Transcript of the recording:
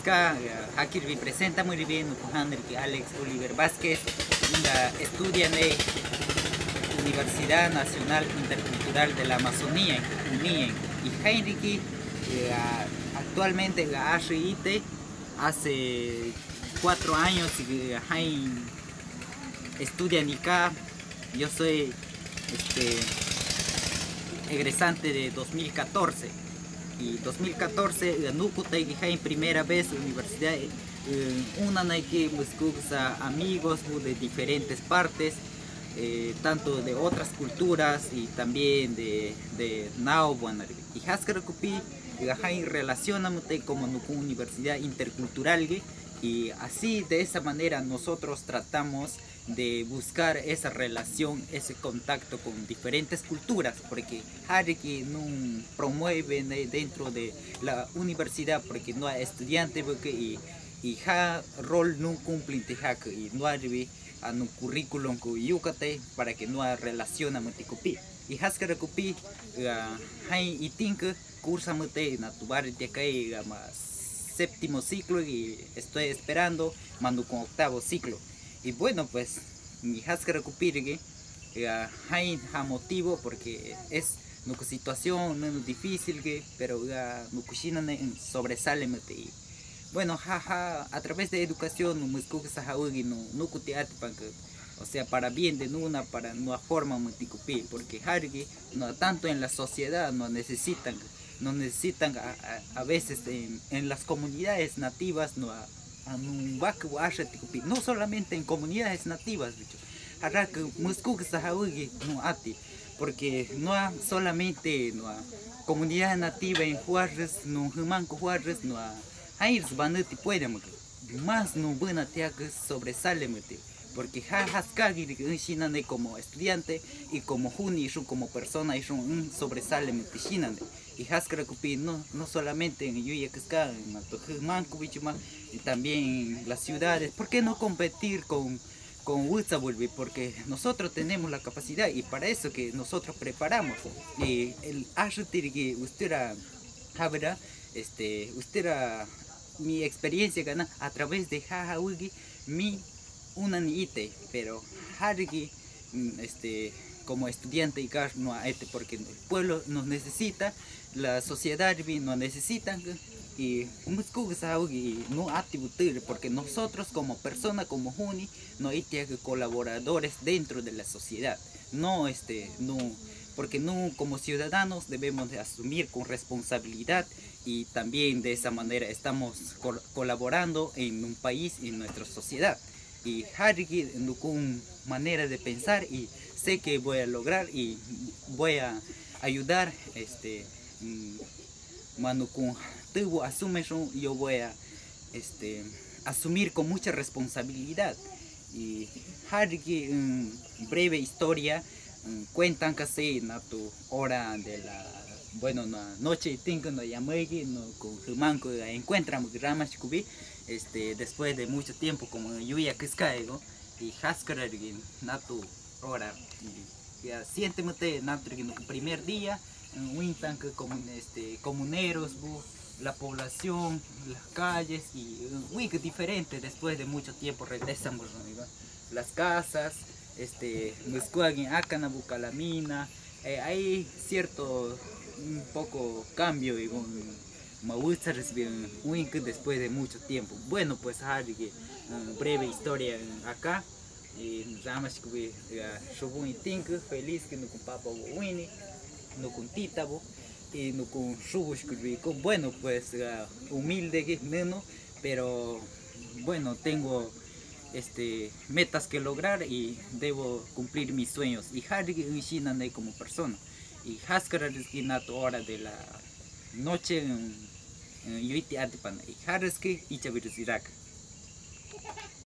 Acá aquí representa muy bien que Alex Oliver Vázquez estudia en la Universidad Nacional Intercultural de la Amazonía en y Heinrich actualmente la HIT hace cuatro años que estudia en ICA yo soy este, egresante de 2014 y 2014 nuku en primera vez universidad eh, una que buscamos amigos de diferentes partes eh, tanto de otras culturas y también de, de Nao y Haskar Kupi relacionamos como una universidad intercultural y así de esa manera nosotros tratamos de buscar esa relación, ese contacto con diferentes culturas, porque que no promueve dentro de la universidad, porque no hay estudiantes y, y ha rol no cumple y no hay un currículum con yucate para que no hay relación a muticupi. Y haskara kupi, hay y tinka cursa mute na tu barrio de más séptimo ciclo y estoy esperando mando con octavo ciclo. Y bueno pues mi recupere eh, hay motivo porque es una situación menos difícil que pero ya no sobresale bueno jaja a través de educación no no no o sea para bien de una para una forma multicupi porque no tanto en la sociedad no necesitan no necesitan a, veces en, las comunidades nativas no no solamente en comunidades nativas porque no solamente no comunidad nativa en Juárez no Humanco Juárez no hay puede más no buena que sobresale porque Haskagi como estudiante y como Juni como persona y un sobresale y Haskara no, no solamente en Yuyakasca, en Altojimanco, y también en las ciudades, ¿por qué no competir con con porque nosotros tenemos la capacidad y para eso que nosotros preparamos. Y el que usted era este usted mi experiencia gana a través de Jajawigi mi una niite, pero mm, este, como estudiante y no este, porque el pueblo nos necesita, la sociedad nos necesita y no porque nosotros como persona como Juni no hay colaboradores dentro de la sociedad. No este no porque no como ciudadanos debemos de asumir con responsabilidad y también de esa manera estamos colaborando en un país y en nuestra sociedad y Harry con manera de pensar y sé que voy a lograr y voy a ayudar este mano con tuvo asume yo voy a este asumir con mucha responsabilidad. Y Harry breve historia cuentan que se na tu hora de la bueno noche tengo no llamé no con manco encuentran ramas este, después de mucho tiempo como lluvia que caigo y haskar na tu hora ya siénteme el primer día en Wintan que este comuneros la población las calles y muy diferente después de mucho tiempo regresamos las casas este acá Bucalamina eh, hay cierto un poco cambio y me gusta recibir un después de mucho tiempo. Bueno, pues hay una breve historia acá. Y nada que yo voy feliz que no con papá Winnie, no con tita y no con con bueno pues humilde que menos, pero bueno tengo este metas que lograr y debo cumplir mis sueños y Harry y como persona y Haskara es hora de la noche Yuiti Atipan y Haraski y Chavirus Irak.